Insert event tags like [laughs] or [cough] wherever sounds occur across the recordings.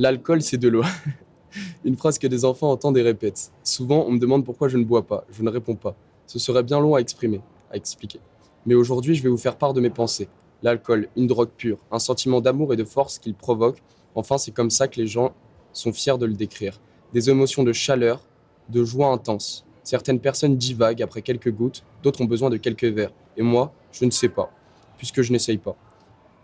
L'alcool, c'est de l'eau. [laughs] Une phrase que des enfants entendent et répètent. Souvent, on me demande pourquoi je ne bois pas. Je ne réponds pas. Ce serait bien long à exprimer, à expliquer. Mais aujourd'hui, je vais vous faire part de mes pensées. L'alcool, une drogue pure, un sentiment d'amour et de force qu'il provoque. Enfin, c'est comme ça que les gens sont fiers de le décrire. Des émotions de chaleur, de joie intense. Certaines personnes divaguent après quelques gouttes, d'autres ont besoin de quelques verres. Et moi, je ne sais pas, puisque je n'essaye pas.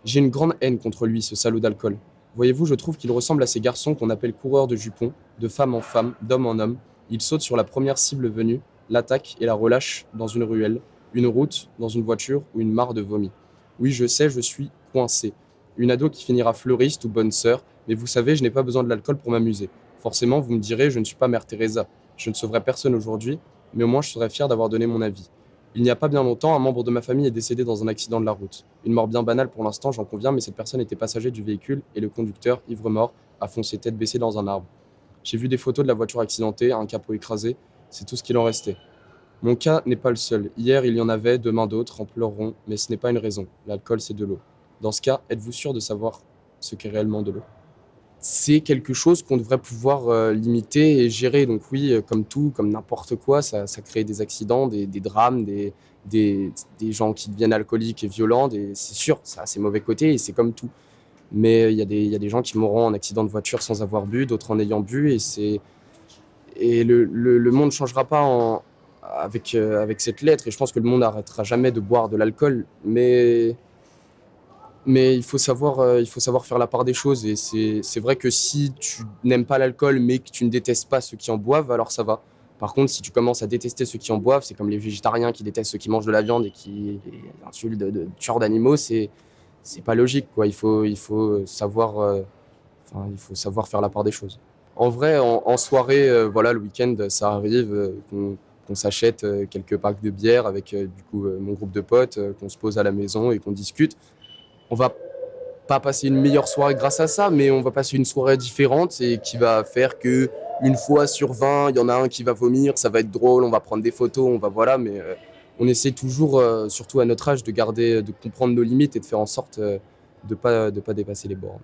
J'ai une grande haine contre lui, ce salaud d'alcool. Voyez-vous, je trouve qu'il ressemble à ces garçons qu'on appelle coureurs de jupons, de femme en femme, d'homme en homme. Il saute sur la première cible venue, l'attaque et la relâche dans une ruelle, une route, dans une voiture ou une mare de vomi. Oui, je sais, je suis coincé. Une ado qui finira fleuriste ou bonne sœur, mais vous savez, je n'ai pas besoin de l'alcool pour m'amuser. Forcément, vous me direz, je ne suis pas Mère Teresa. Je ne sauverai personne aujourd'hui, mais au moins je serais fier d'avoir donné mon avis. Il n'y a pas bien longtemps, un membre de ma famille est décédé dans un accident de la route. Une mort bien banale pour l'instant, j'en conviens, mais cette personne était passager du véhicule et le conducteur, ivre-mort, a foncé tête baissée dans un arbre. J'ai vu des photos de la voiture accidentée, un capot écrasé, c'est tout ce qu'il en restait. Mon cas n'est pas le seul. Hier, il y en avait, demain d'autres en pleureront, mais ce n'est pas une raison. L'alcool, c'est de l'eau. Dans ce cas, êtes-vous sûr de savoir ce qu'est réellement de l'eau? C'est quelque chose qu'on devrait pouvoir euh, limiter et gérer. Donc oui, euh, comme tout, comme n'importe quoi, ça, crée des accidents, des, drames, des, des, gens qui deviennent alcooliques et violents. C'est sûr, ça a ses mauvais côtés et c'est comme tout. Mais il y, y, a des gens qui mourront en accident de voiture sans avoir bu, d'autres en ayant bu. Et, et le, le, monde ne changera pas avec, euh, avec cette lettre. Et je pense que le monde n'arrêtera jamais de boire de l'alcool. Mais mais il faut, savoir, euh, il faut savoir faire la part des choses. Et c'est vrai que si tu n'aimes pas l'alcool, mais que tu ne détestes pas ceux qui en boivent, alors ça va. Par contre, si tu commences à détester ceux qui en boivent, c'est comme les végétariens qui détestent ceux qui mangent de la viande et qui insultent de, de tueurs d'animaux, c'est c'est pas logique. Quoi. Il, faut, il, faut savoir, euh, il faut savoir faire la part des choses. En vrai, en, soirée, euh, voilà, le week-end, ça arrive qu'on s'achète quelques packs de bière avec du coup, mon groupe de potes, qu'on se pose à la maison et qu'on discute on va pas passer une meilleure soirée grâce à ça, mais on va passer une soirée différente et qui va faire que une fois sur 20, il y en a un qui va vomir, ça va être drôle, on va prendre des photos, on va voilà, mais euh, on essaie toujours, euh, surtout à notre âge, de garder, de comprendre nos limites et de faire en sorte euh, de pas de pas dépasser les bornes.